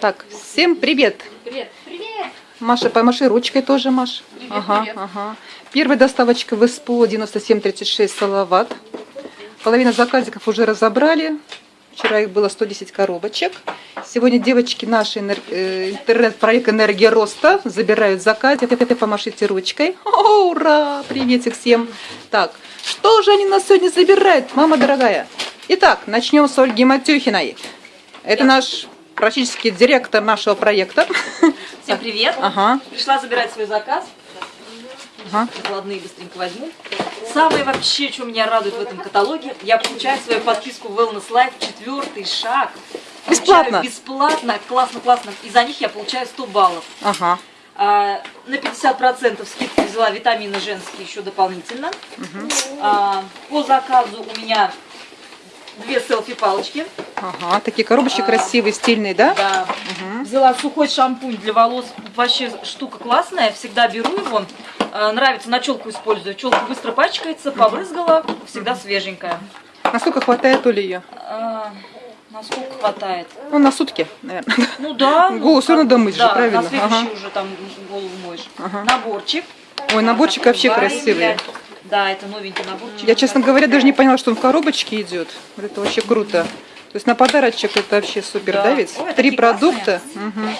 Так, всем привет. Привет. Привет. Маша, помаши ручкой тоже, Маш. Привет, ага, привет. ага. Первая доставочка в СПО 9736 Салават. Половина заказиков уже разобрали. Вчера их было 110 коробочек. Сегодня девочки наши э, интернет-проект «Энергия роста» забирают заказ. Помашите ручкой. О, ура! Приветик всем. Так, что же они нас сегодня забирают, мама дорогая? Итак, начнем с Ольги Матюхиной. Это наш практически директор нашего проекта. Всем привет! Ага, Пришла забирать свой заказ. ага. Накладные быстренько возьму. Самое вообще, что меня радует в этом каталоге, я получаю свою подписку Wellness Life, четвертый шаг. Бесплатно? Бесплатно, классно, классно. И за них я получаю 100 баллов. Ага. А, на 50% скидку взяла витамины женские еще дополнительно. А, по заказу у меня две селфи-палочки. Ага, такие коробочки А. красивые, стильные, да? Да. Мгм. Взяла сухой шампунь для волос. Вообще штука классная. Всегда беру его. Э, Нравится, на челку использую. Челка быстро пачкается, побрызгала, всегда свеженькая. Насколько хватает Оли ее? А, насколько хватает? Ну, на сутки, наверное. Ну да. ну, Голову как- равно домыть же, правильно? на следующий Ага. уже там голову моешь. Ага. Наборчик. Ой, наборчик вообще красивый. Да, это новенький наборчик. Я, честно говоря, даже не поняла, что он в коробочке идет. Вот это вообще круто. То есть на подарочек это вообще супер, да, Да. ведь? Ой, Три продукта. Мгм.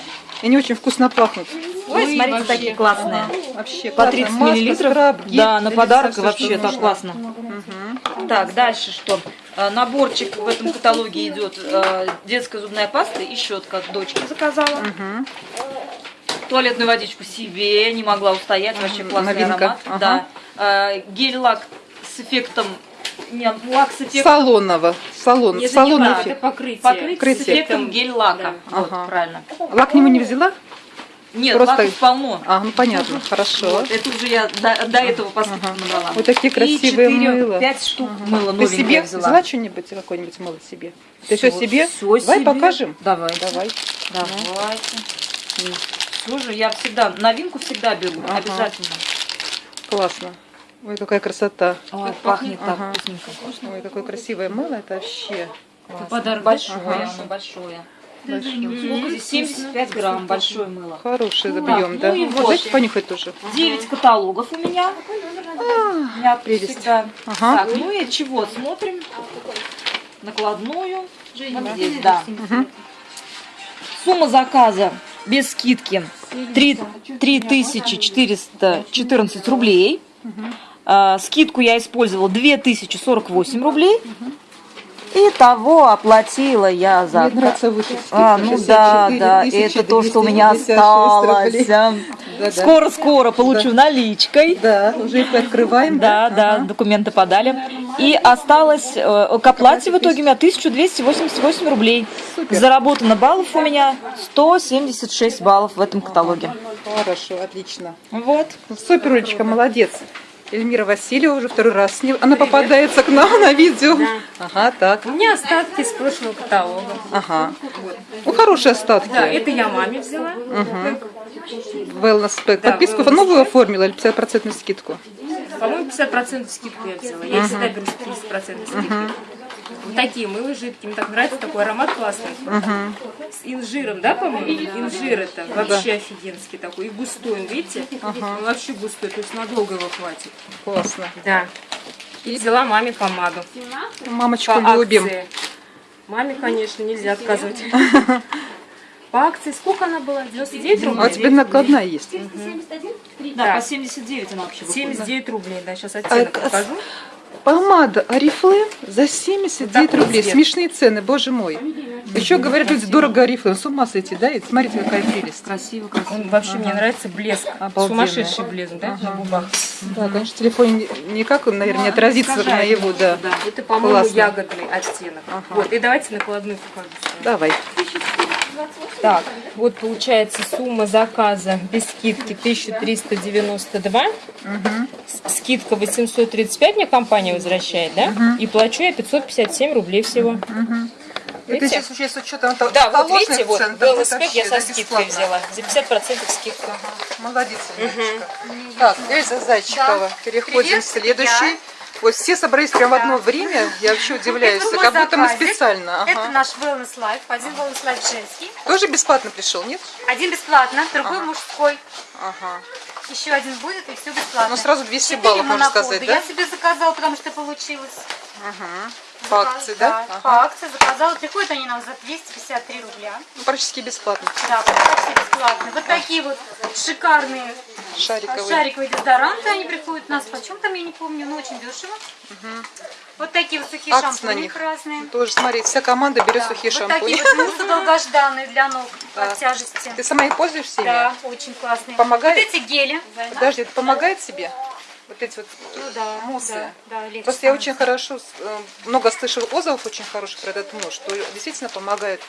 И они очень вкусно пахнут. Ой, смотрите, вообще. такие классные. Вообще По классно. 30 Маска, миллилитров. скраб, гель, Да, на подарок всё, вообще так нужно. классно. Так, дальше что? Э, Наборчик в этом каталоге идет э, детская зубная паста и щетка от дочки заказала. Мгм. Туалетную водичку себе, не могла устоять, вообще классный Новинка, аромат. ага. Да. Э, Гель-лак с эффектом, не, лак с эффектом, Салонного. Салон, Не салонный занимала, эффект. это покрытие. покрытие с Покрытие. эффектом гель-лака. Вот, Ага. правильно. Лак к нему не взяла? Нет, Просто- лаков полно. А, ну понятно, хорошо. Вот, это уже я до, до этого по скидке Ага. набрала. Вот такие красивые И 4, мыла. 5 штук мыла Ты себе взяла. взяла что-нибудь, какое-нибудь мыло себе? Ты все Всё- себе? всё Давай себе. покажем. Давай. Давай. Давайте. Слушай, я всегда, новинку всегда беру, Ага. обязательно. Классно. Ой, какая красота. Ой, пахнет так Ага. вкусненько. Ой, какое красивое мыло, это вообще классно. Подарок Большое, Ага. оно большое. Большое. Сколько здесь? 75 грамм, большое мыло. Хороший Так, объем, ну да. и Вот. Дайте понюхать тоже. 9 каталогов у меня. У меня прелесть. всегда. Ага. Так, ну и чего? Смотрим. Накладную. Вот здесь, да. Сумма заказа без скидки 3, 3414 рублей. А, скидку я использовала 2048 рублей. И того оплатила я за... Выше А, ну да, да, это то, что у меня осталось. Да-да. Скоро-скоро получу наличкой. Да, уже их открываем. Да, да, документы подали. И осталось э, к оплате в итоге у меня 1288 рублей. Супер. Заработано баллов у меня 176 баллов в этом каталоге. Хорошо, отлично. Вот. Супер, Олечка, молодец. Эльмира Васильева уже второй раз с ней- она попадается к нам на видео. Ага, так. У меня остатки с прошлого каталога. Ага. Ну, хорошие остатки. Да, это я маме взяла. Wellness Pack. Да, Подписку wellness новую оформила или 50% скидку? По-моему, 50% скидку я взяла. Я всегда беру с 30% скидки. Вот такие мыло жидкие. Мне так нравится, такой аромат классный. С инжиром, да, по-моему? Инжир это вообще офигенский такой. И густой, он, видите? Он вообще густой, то есть надолго его хватит. Классно. Да. И взяла маме помаду. Мамочку По любим. акции. Маме, конечно, нельзя отказывать. По акции сколько она была? 99 Ну, а рублей? тебе накладная есть. Да, Да. по 79 она вообще выходит. 79 рублей, да, сейчас оттенок А, покажу. Помада Арифлейм за 79 такой рублей. Смешные цены, боже мой. Еще говорят, люди дорого Арифлейм. С ума сойти, да? И смотрите, какая прелесть. Красиво, красиво. Он вообще мне нравится блеск. Обалденно. Сумасшедший блеск, да, на губах. Да, конечно, в телефоне никак он, наверное, не отразится искажает наяву, да. Да. Это, по-моему, ягодный оттенок. Вот, и давайте накладную покажу. Давай. Так, вот получается сумма заказа без скидки 1392. С- Скидка 835 мне компания возвращает, да? И плачу я 557 рублей всего. Это Видите? сейчас еще с учетом того, Да, вот видите, вот велосипед вообще, я со да, скидкой взяла. За 50% скидка. Молодец, Леночка. Так, Эльза Зайчикова. Переходим к следующей. Вот все собрались прямо в одно время. Я вообще удивляюсь. Это Как будто мы заказик. специально. Это Ага. наш Wellness Life. Один Wellness Life женский, Тоже бесплатно пришел, нет? один бесплатно, другой мужской. Ага. Еще один будет, и все бесплатно. Ну, сразу 200 Четыре баллов, можно сказать, да? Я себе заказала, потому что получилось. Ага. По акции, да? Да, Ага. по акции заказала. Приходят они нам за 253 рубля. Ну, практически бесплатно. Да, почти бесплатно. Вот такие вот шикарные Шариковые. шариковые дезодоранты. Они приходят у нас почем там, я не помню, но очень дешево. Вот такие вот сухие на шампуни них. разные. Тоже, смотри, вся команда берет Да. сухие вот шампуни. такие вот муссы долгожданные для ног Да. от тяжести. Ты сама их пользуешься ими? Да, очень классные. Помогает? Вот эти гели. Подожди, это помогает тебе? Вот эти вот Ну да, муссы? да, да, легче Просто я становится. очень хорошо, э, много слышала отзывов очень хороших про этот муж, что действительно помогает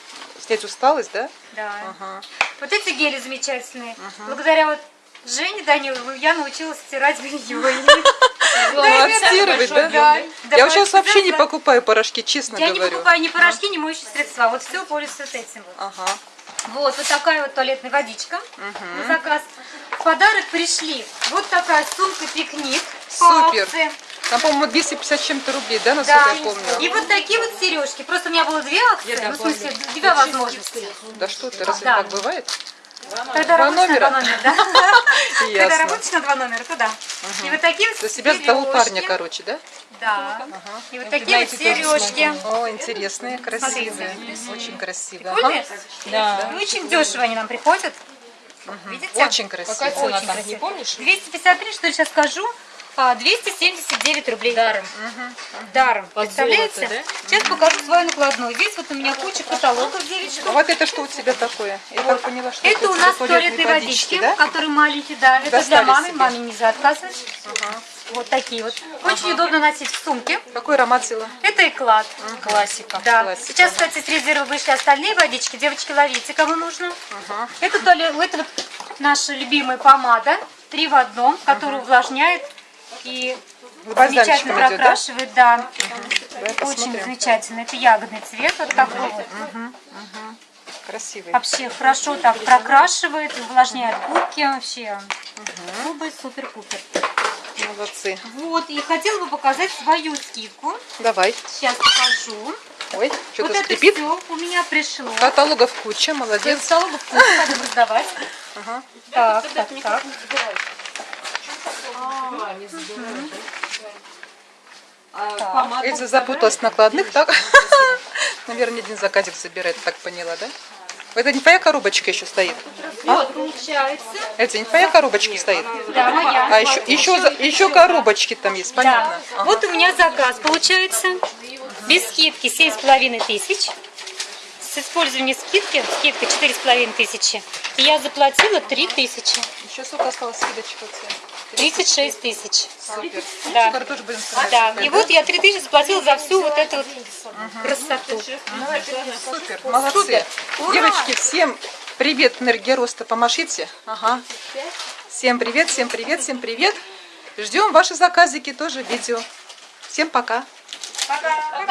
снять усталость, да? Да. Ага. Вот эти гели замечательные. Благодаря вот Жене Даниловой я научилась стирать белье. Балансировать, да? Да. Да, Я сейчас да, вообще не покупаю порошки, честно Я не говорю. покупаю ни порошки, ни моющие средства. Вот все пользуюсь вот этим вот. Ага. Вот, вот такая вот туалетная водичка на заказ. В подарок пришли вот такая сумка-пикник Супер. акции. Там, по-моему, 250 с чем-то рублей, да, насколько Да, я помню? и вот такие вот сережки. Просто у меня было две акции, ну, в смысле, две возможности. Да что ты, разве Да. так бывает? Когда Два работаешь номера? на два номера, да. Когда работаешь на два номера, то да. И вот такие вот За себя того парня, короче, да? Да. И вот такие вот сережки. О, интересные, красивые. Очень красивые. Прикольные? Ага. И очень дешево они нам приходят. Видите? Очень красивые. Очень красиво. Не помнишь? 253, что я сейчас скажу, 279 рублей. Даром. Даром. Представляете? Сейчас покажу свою накладную. Здесь вот у меня куча каталогов девичек. А вот это что у тебя такое? Я так поняла, что Это у для нас туалетные водички, да? которые маленькие, да. Это для мамы, себе. маме нельзя отказывать. Вот такие вот. Очень удобно носить в сумке. Какой аромат взяла? Это эклад. Классика. Да. Классика. Сейчас, кстати, с резерва вышли остальные водички. Девочки, ловите, кому нужно. Это, туалет, это вот наша любимая помада. Три в одном, которая увлажняет и замечательно идет, да? прокрашивает. Да. Очень посмотрим. замечательно. Это ягодный цвет вот такой вот. Красивый. Вообще хорошо так прокрашивает, увлажняет губки. Вообще губы супер-пупер. Молодцы. Вот, и хотела бы показать свою скидку. Давай. Сейчас покажу. Ой, вот что-то это скрипит. все у меня пришло. Каталогов куча, молодец. Каталогов куча, пойдем раздавать. Ага. Так, так, так. Эльза запуталась в накладных, так? Наверное, один заказик забирает, так поняла, да? Это не твоя коробочка еще стоит? Получается. Эльза, не твоя коробочка стоит? Да, моя. А еще, еще, еще коробочки там есть, понятно. Да. Вот у меня заказ получается. Без скидки 7,5 тысяч. С использованием скидки, скидка 4,5 тысячи. И я заплатила 3 тысячи. Еще сколько осталось скидочка у тебя? 36 тысяч. Супер. Да. Тоже будем. Да, и вот я 3 тысячи заплатила за всю вот эту вот красоту. Супер, молодцы. Супер. Ура! Девочки, всем привет, энергия роста, помашите. Ага. Всем привет, всем привет, всем привет. Ждем ваши заказики тоже видео. Всем пока.